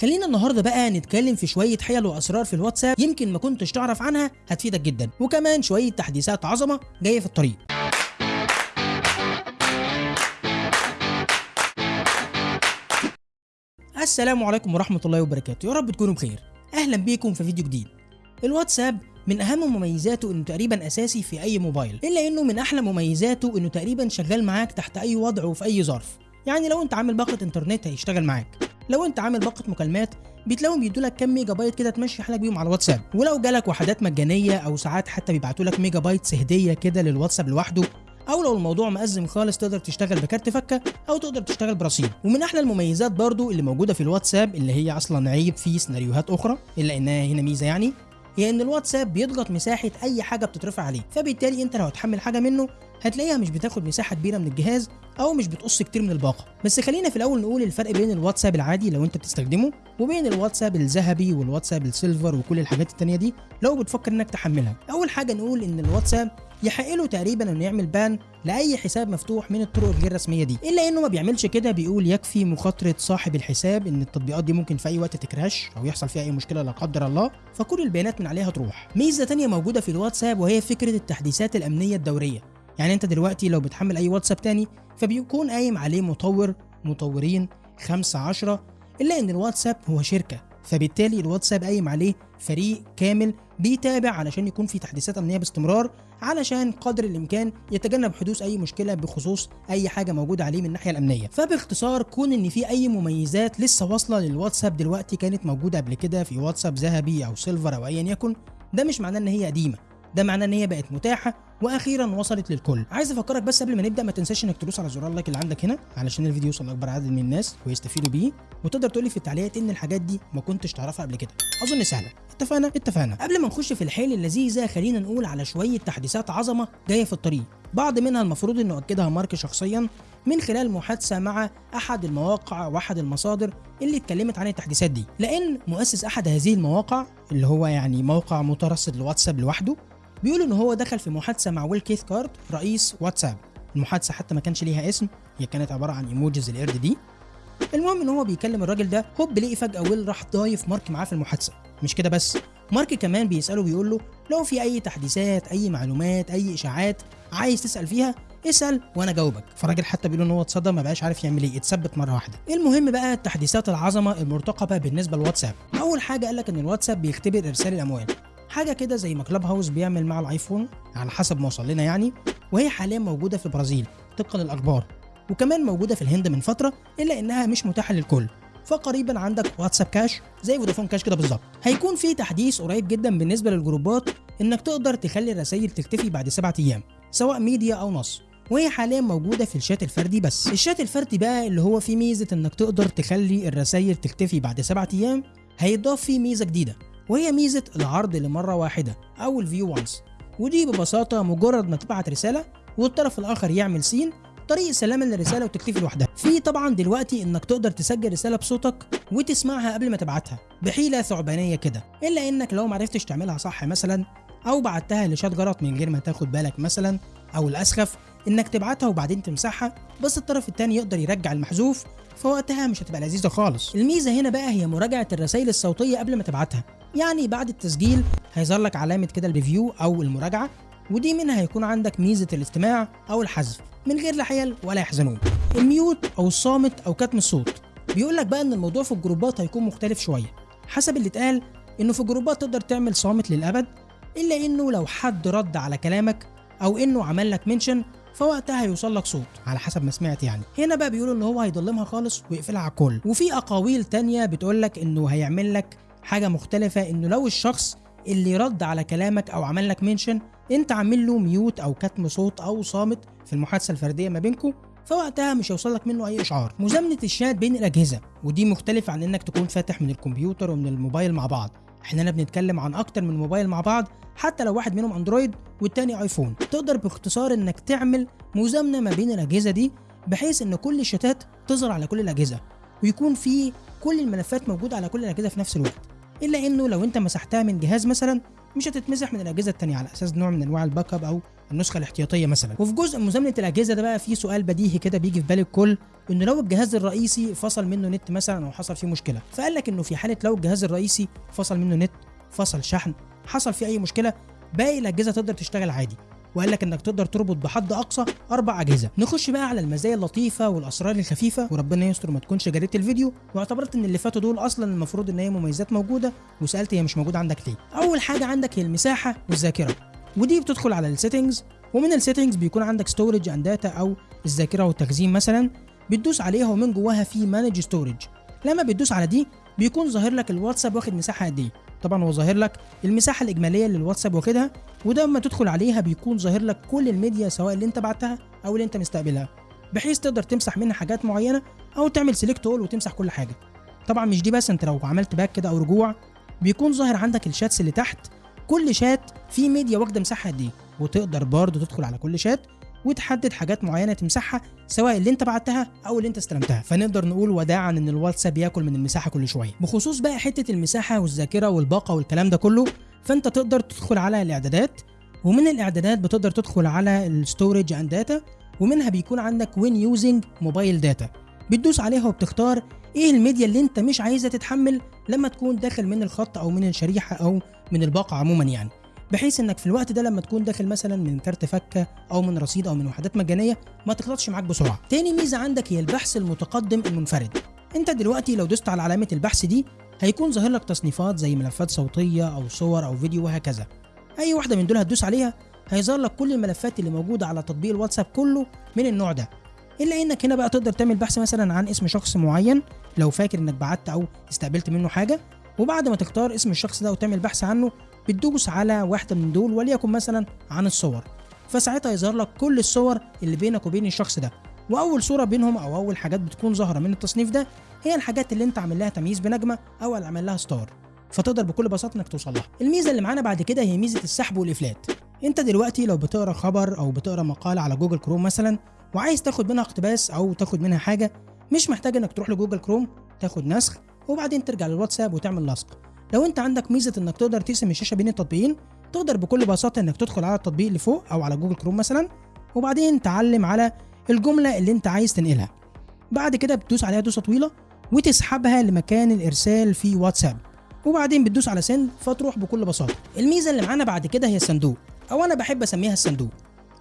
خلينا النهارده بقى نتكلم في شوية حيل وأسرار في الواتساب يمكن ما كنتش تعرف عنها هتفيدك جدا. وكمان شوية تحديثات عظمة جاية في الطريق. السلام عليكم ورحمة الله وبركاته. يا رب تكونوا بخير. أهلا بيكم في فيديو جديد. الواتساب من أهم مميزاته إنه تقريبا أساسي في أي موبايل إلا إنه من أحلى مميزاته إنه تقريبا شغال معاك تحت أي وضع وفي أي ظرف. يعني لو أنت عامل باقه إنترنت هيشتغل معاك. لو انت عامل باقة مكالمات بتلاقيهم بيدوا لك كام ميجا بايت كده تمشي حالك بيهم على الواتساب ولو جالك وحدات مجانية أو ساعات حتى بيبعتوا لك ميجا بايتس هديه كده للواتساب لوحده أو لو الموضوع مأزم خالص تقدر تشتغل بكارت فكة أو تقدر تشتغل برصيد. ومن أحلى المميزات برضو اللي موجودة في الواتساب اللي هي أصلا عيب في سيناريوهات أخرى إلا انها هنا ميزة يعني هي إن الواتساب بيضغط مساحة أي حاجة بتترفع عليه. فبالتالي أنت لو هتحمل حاجة منه هتلاقيها مش بتاخد مساحة كبيرة من الجهاز أو مش بتقص كتير من الباقة. بس خلينا في الأول نقول الفرق بين الواتساب العادي لو أنت بتستخدمه وبين الواتساب الذهبي والواتساب السيلفر وكل الحاجات التانية دي لو بتفكر إنك تحملها. أول حاجة نقول إن الواتساب يحق له تقريبا إنه يعمل بان لأي حساب مفتوح من الطرق الغير رسميه دي. إلا إنه ما بيعملش كده بيقول يكفي مخاطرة صاحب الحساب إن التطبيقات دي ممكن في أي وقت تكراش أو يحصل فيها أي مشكلة لا قدر الله فكل البيانات من عليها تروح. ميزة تانية موجودة في الواتساب وهي فكرة التحديثات الأمنية الدورية. يعني انت دلوقتي لو بتحمل اي واتساب تاني فبيكون قايم عليه مطور مطورين خمسة عشرة الا ان الواتساب هو شركة. فبالتالي الواتساب قايم عليه فريق كامل بيتابع علشان يكون في تحديثات امنية باستمرار علشان قدر الامكان يتجنب حدوث اي مشكلة بخصوص اي حاجة موجودة عليه من الناحية الامنية. فباختصار كون ان في اي مميزات لسه واصلة للواتساب دلوقتي كانت موجودة قبل كده في واتساب ذهبي أو silver أو ايا يكن ده مش معناه إن هي قديمة. ده معناه إن هي بقت متاحة وأخيرا وصلت للكل. عايز أفكرك بس قبل ما نبدأ ما تنساش إنك تدوس على زرار اللايك اللي عندك هنا علشان الفيديو يوصل لأكبر عدد من الناس ويستفيدوا بيه. وتقدر تقولي في التعليقات إن الحاجات دي ما كنتش تعرفها قبل كده. أظن سهلة. اتفقنا؟ اتفقنا. قبل ما نخش في الحيل اللذيذة خلينا نقول على شوية تحديثات عظمة جاية في الطريق. بعض منها المفروض إنه اكدها مارك شخصيا من خلال محادثة مع أحد المواقع وأحد المصادر اللي اتكلمت عن التحديثات دي. لأن مؤسس أحد هذه المواقع اللي هو يعني موقع مترصد لواتساب لوحده بيقول إن هو دخل في محادثة مع ويل كيث كارت رئيس واتساب. المحادثة حتى ما كانش ليها اسم هي كانت عبارة عن إيموجيز القرد دي. المهم إن هو بيكلم الراجل ده هوب لقي فجأة ويل راح ضايف مارك معاه في المحادثة. مش كده بس؟ مارك كمان بيسأله بيقول له لو في أي تحديثات أي معلومات أي إشاعات عايز تسأل فيها اسأل وأنا جاوبك. فالراجل حتى بيقول إن هو اتصدم ما بقاش عارف يعمل إيه اتثبت مرة واحدة. المهم بقى التحديثات العظمة المرتقبة بالنسبة للواتساب أول حاجة قال لك إن الواتساب بيختبر إرسال الأموال. حاجة كده زي ما كلاب هاوس بيعمل مع الآيفون على حسب ما وصل لنا يعني وهي حاليا موجودة في البرازيل طبقا للأخبار وكمان موجودة في الهند من فترة إلا إنها مش متاحة للكل. فقريبا عندك واتساب كاش زي فودافون كاش كده بالظبط. هيكون في تحديث قريب جدا بالنسبة للجروبات إنك تقدر تخلي الرسائل تختفي بعد سبعة أيام سواء ميديا أو نص. وهي حاليا موجودة في الشات الفردي بس. الشات الفردي بقى اللي هو فيه ميزة إنك تقدر تخلي الرسائل تختفي بعد سبعة أيام هيضاف فيه ميزة جديدة. وهي ميزة العرض لمرة واحدة أو ال view once ودي ببساطة مجرد ما تبعت رسالة والطرف الآخر يعمل seen طريق سلامة للرسالة وتختفي لوحدها. في طبعا دلوقتي إنك تقدر تسجل رسالة بصوتك وتسمعها قبل ما تبعتها بحيلة ثعبانية كده. إلا إنك لو معرفتش تعملها صح مثلا أو بعتها لشات غلط من غير ما تاخد بالك مثلا أو الأسخف إنك تبعتها وبعدين تمسحها بس الطرف التاني يقدر يرجع المحذوف فوقتها مش هتبقى لذيذة خالص. الميزة هنا بقى هي مراجعة الرسائل الصوتية قبل ما تبعتها. يعني بعد التسجيل هيظهر لك علامة كده ال review أو المراجعة ودي منها هيكون عندك ميزة الاستماع أو الحذف من غير لا حيل ولا يحزنون. ال mute أو الصامت أو كتم الصوت. بيقول لك بقى إن الموضوع في الجروبات هيكون مختلف شوية. حسب اللي اتقال إنه في الجروبات تقدر تعمل صامت للأبد إلا إنه لو حد رد على كلامك أو إنه عمل لك mention فوقتها هيوصل لك صوت على حسب ما سمعت يعني. هنا بقى بيقولوا إن هو هيضلمها خالص ويقفلها على الكل. وفي أقاويل تانية بتقول لك إنه هيعمل لك حاجة مختلفة إنه لو الشخص اللي رد على كلامك أو عمل لك منشن أنت عامل له ميوت أو كتم صوت أو صامت في المحادثة الفردية ما بينكم فوقتها مش هيوصل لك منه أي إشعار. مزامنه الشات بين الأجهزة ودي مختلفة عن إنك تكون فاتح من الكمبيوتر ومن الموبايل مع بعض. إحنا هنا بنتكلم عن أكتر من موبايل مع بعض حتى لو واحد منهم أندرويد والتاني آيفون. تقدر باختصار إنك تعمل مزامنه ما بين الأجهزة دي بحيث إن كل الشاتات تظهر على كل الأجهزة ويكون في كل الملفات موجودة على كل الأجهزة في نفس الوقت. إلا إنه لو أنت مسحتها من جهاز مثلا مش هتتمسح من الأجهزة التانية على أساس نوع من أنواع ال backup أو النسخة الاحتياطية مثلا. وفي جزء مزامنه الأجهزة ده بقى في سؤال بديهي كده بيجي في بال الكل إنه لو الجهاز الرئيسي فصل منه نت مثلا أو حصل فيه مشكلة فقال لك إنه في حالة لو الجهاز الرئيسي فصل منه نت فصل شحن حصل فيه أي مشكلة باقي الأجهزة تقدر تشتغل عادي. وقال لك إنك تقدر تربط بحد أقصى أربع أجهزة. نخش بقى على المزايا اللطيفة والأسرار الخفيفة. وربنا يستر ما تكونش جريت الفيديو. واعتبرت إن اللي فاتوا دول أصلا المفروض إن هي مميزات موجودة. وسألت هي مش موجوده عندك ليه؟ أول حاجة عندك هي المساحة والذاكرة. ودي بتدخل على ال settings ومن ال settings بيكون عندك storage and data أو الذاكرة والتخزين مثلا. بتدوس عليها ومن جواها في manage storage لما بتدوس على دي بيكون ظاهر لك الواتساب واخد مساحة قد إيه. طبعا هو ظاهر لك المساحة الإجمالية اللي الواتساب واخدها وده لما تدخل عليها بيكون ظاهر لك كل الميديا سواء اللي انت بعتها أو اللي انت مستقبلها بحيث تقدر تمسح منها حاجات معينة أو تعمل select all وتمسح كل حاجة. طبعا مش دي بس انت لو عملت back كده أو رجوع بيكون ظاهر عندك ال chats اللي تحت كل شات فيه ميديا واخدة مساحة قد إيه؟ وتقدر برضه تدخل على كل شات وتحدد حاجات معينة تمسحها سواء اللي انت بعتها أو اللي انت استلمتها. فنقدر نقول وداعا إن الواتساب ياكل من المساحة كل شوية. بخصوص بقى حتة المساحة والذاكرة والباقة والكلام ده كله فأنت تقدر تدخل على الإعدادات ومن الإعدادات بتقدر تدخل على ال storage and data ومنها بيكون عندك when using mobile data بتدوس عليها وبتختار إيه الميديا اللي انت مش عايزها تتحمل لما تكون داخل من الخط أو من الشريحة أو من الباقة عموما يعني. بحيث إنك في الوقت ده لما تكون داخل مثلا من كارت فكة أو من رصيد أو من وحدات مجانية ما تخلطش معاك بسرعة. تاني ميزة عندك هي البحث المتقدم المنفرد. أنت دلوقتي لو دوست على علامة البحث دي هيكون ظاهر لك تصنيفات زي ملفات صوتية أو صور أو فيديو وهكذا. أي واحدة من دول هتدوس عليها هيظهر لك كل الملفات اللي موجودة على تطبيق الواتساب كله من النوع ده. إلا إنك هنا بقى تقدر تعمل بحث مثلا عن اسم شخص معين لو فاكر إنك بعت أو استقبلت منه حاجة وبعد ما تختار اسم الشخص ده وتعمل بحث عنه بتدوس على واحدة من دول وليكن مثلا عن الصور. فساعتها يظهر لك كل الصور اللي بينك وبين الشخص ده. وأول صورة بينهم أو أول حاجات بتكون ظاهرة من التصنيف ده هي الحاجات اللي أنت عامل لها تمييز بنجمة أو اللي عامل لها star. فتقدر بكل بساطة إنك توصل لها. الميزة اللي معانا بعد كده هي ميزة السحب والإفلات. أنت دلوقتي لو بتقرأ خبر أو بتقرأ مقاله على جوجل كروم مثلا وعايز تاخد منها اقتباس أو تاخد منها حاجة مش محتاج إنك تروح لجوجل كروم تاخد نسخ وبعدين ترجع للواتساب وتعمل لصق. لو انت عندك ميزة انك تقدر تقسم الشاشة بين التطبيقين تقدر بكل بساطة انك تدخل على التطبيق اللي فوق أو على جوجل كروم مثلا وبعدين تعلم على الجملة اللي انت عايز تنقلها. بعد كده بتدوس عليها دوسة طويلة وتسحبها لمكان الإرسال في واتساب. وبعدين بتدوس على send فتروح بكل بساطة. الميزة اللي معانا بعد كده هي الصندوق أو أنا بحب أسميها الصندوق.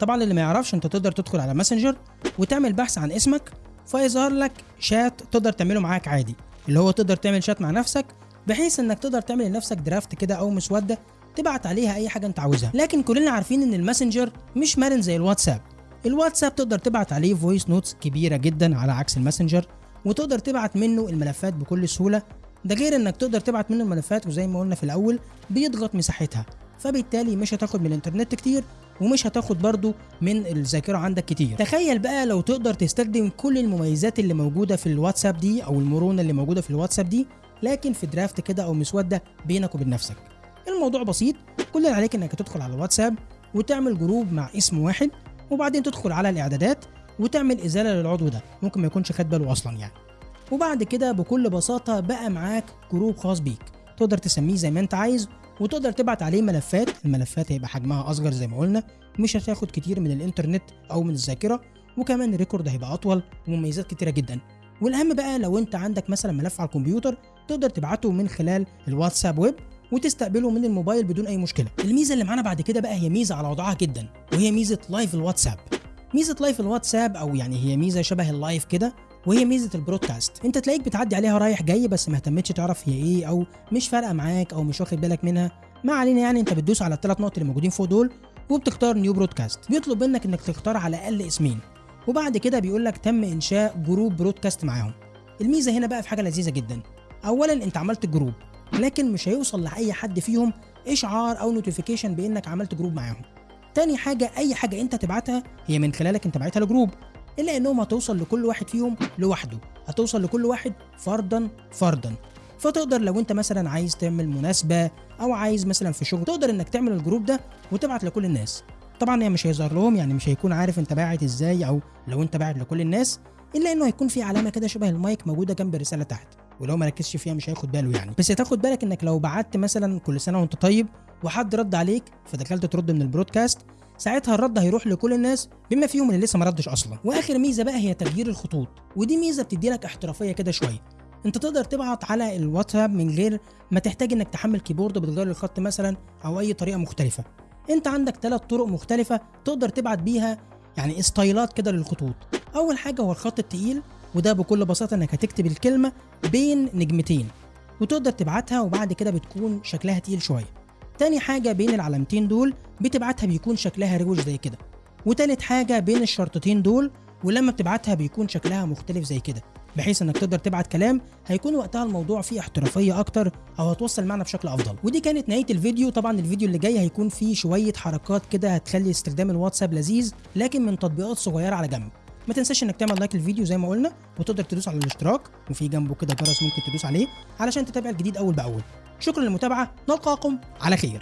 طبعا اللي ما يعرفش انت تقدر تدخل على ماسنجر وتعمل بحث عن اسمك فيظهر لك شات تقدر تعمله معاك عادي. اللي هو تقدر تعمل شات مع نفسك بحيث إنك تقدر تعمل لنفسك draft كده أو مسوده تبعت عليها أي حاجة أنت عاوزها. لكن كلنا عارفين إن الماسنجر مش مرن زي الواتساب. الواتساب تقدر تبعت عليه voice notes كبيرة جدا على عكس الماسنجر وتقدر تبعت منه الملفات بكل سهولة. ده غير إنك تقدر تبعت منه الملفات وزي ما قلنا في الأول بيضغط مساحتها. فبالتالي مش هتاخد من الإنترنت كتير ومش هتاخد برضو من الذاكرة عندك كتير. تخيل بقى لو تقدر تستخدم كل المميزات اللي موجودة في الواتساب دي أو المرونة اللي موجودة في الواتساب دي لكن في draft كده أو مسودة بينك وبين نفسك. الموضوع بسيط كل اللي عليك إنك تدخل على الواتساب وتعمل group مع اسم واحد وبعدين تدخل على الإعدادات وتعمل إزالة للعضو ده ممكن ما يكونش خد باله أصلا يعني. وبعد كده بكل بساطة بقى معاك group خاص بيك تقدر تسميه زي ما أنت عايز وتقدر تبعت عليه ملفات الملفات هيبقى حجمها أصغر زي ما قلنا مش هتاخد كتير من الإنترنت أو من الذاكرة وكمان ال record هيبقى أطول ومميزات كتيرة جدا. والأهم بقى لو أنت عندك مثلا ملف على الكمبيوتر تقدر تبعته من خلال الواتساب ويب وتستقبله من الموبايل بدون أي مشكلة. الميزة اللي معانا بعد كده بقى هي ميزة على وضعها جدا وهي ميزة live الواتساب. ميزة live الواتساب أو يعني هي ميزة شبه ال live كده وهي ميزة ال broadcast. انت تلاقيك بتعدي عليها رايح جاي بس ما اهتمتش تعرف هي إيه أو مش فارقة معاك أو مش واخد بالك منها. ما علينا يعني انت بتدوس على الثلاث نقط اللي موجودين فوق دول وبتختار new broadcast بيطلب منك إنك تختار على الاقل اسمين. وبعد كده بيقول لك تم إنشاء group broadcast معاهم. الميزة هنا بقى في حاجة لذيذة جدا. اولا أنت عملت group لكن مش هيوصل لأي حد فيهم إشعار أو notification بإنك عملت group معاهم. تاني حاجة أي حاجة أنت تبعتها هي من خلالك أنت بعتها ل group إلا إنهم هتوصل لكل واحد فيهم لوحده. هتوصل لكل واحد فردا فردا فتقدر لو أنت مثلا عايز تعمل مناسبة أو عايز مثلا في شغل تقدر إنك تعمل ال group ده وتبعت لكل الناس. طبعا هي مش هيظهر لهم يعني مش هيكون عارف أنت باعت إزاي أو لو أنت باعت لكل الناس إلا إنه هيكون في علامة كده شبه المايك موجودة جنب الرسالة تحت. ولو ما ركزش فيها مش هياخد باله يعني. بس تاخد بالك إنك لو بعت مثلا كل سنة وأنت طيب وحد رد عليك فدخلت ترد من ال broadcast ساعتها الرد هيروح لكل الناس بما فيهم اللي لسه ما ردش أصلا. وآخر ميزة بقى هي تغيير الخطوط ودي ميزة بتدي لك احترافية كده شوية. أنت تقدر تبعت على الواتساب من غير ما تحتاج إنك تحمل keyboard بتغير الخط مثلا أو أي طريقة مختلفة. أنت عندك ثلاث طرق مختلفة تقدر تبعت بيها يعني ستايلات كده للخطوط. أول حاجة هو الخط التقيل وده بكل بساطة إنك هتكتب الكلمة بين نجمتين وتقدر تبعتها وبعد كده بتكون شكلها تقيل شوية. تاني حاجة بين العلامتين دول بتبعتها بيكون شكلها روش زي كده. وتالت حاجة بين الشرطتين دول ولما بتبعتها بيكون شكلها مختلف زي كده بحيث إنك تقدر تبعت كلام هيكون وقتها الموضوع فيه احترافية أكتر أو هتوصل معنا بشكل أفضل. ودي كانت نهاية الفيديو. طبعا الفيديو اللي جاي هيكون فيه شوية حركات كده هتخلي استخدام الواتساب لذيذ لكن من تطبيقات صغيرة على جنب. ما تنساش إنك تعمل لايك للفيديو زي ما قلنا وتقدر تدوس على الاشتراك وفي جنبه كده جرس ممكن تدوس عليه علشان تتابع الجديد أول بأول. شكرا للمتابعة نلقاكم على خير.